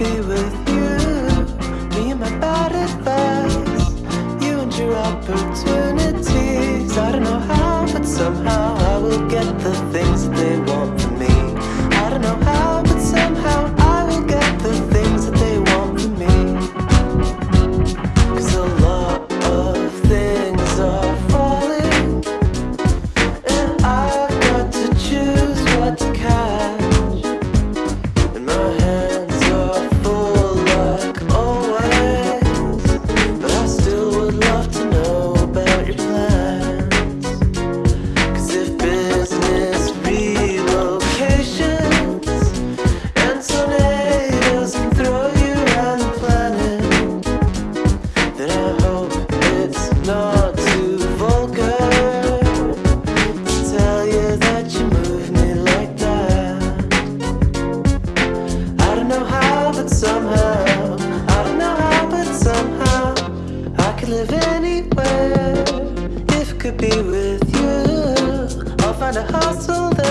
be with you. Me and my bad advice. You and your opportunities. I don't know how, but somehow I will get the thing. live anywhere if it could be with you. I'll find a hustle there.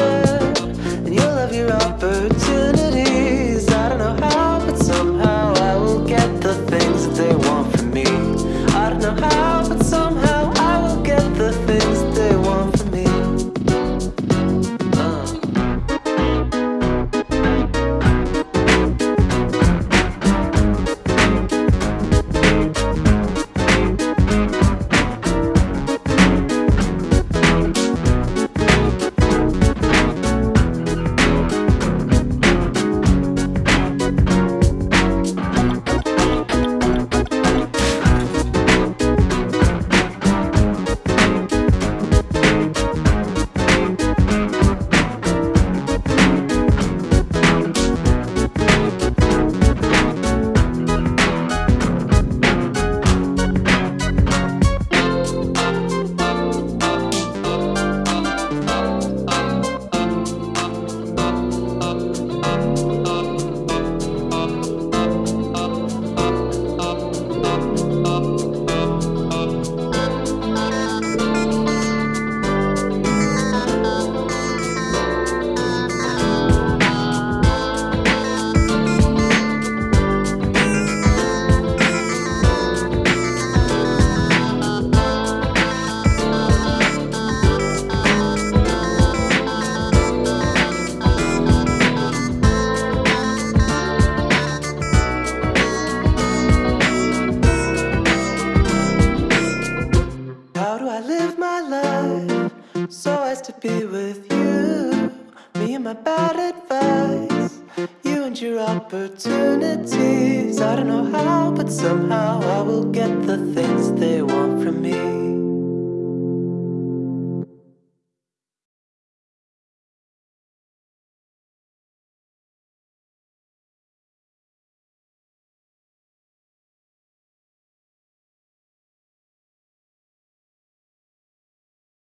to be with you. Me and my bad advice You and your opportunities. I don't know how, but somehow I will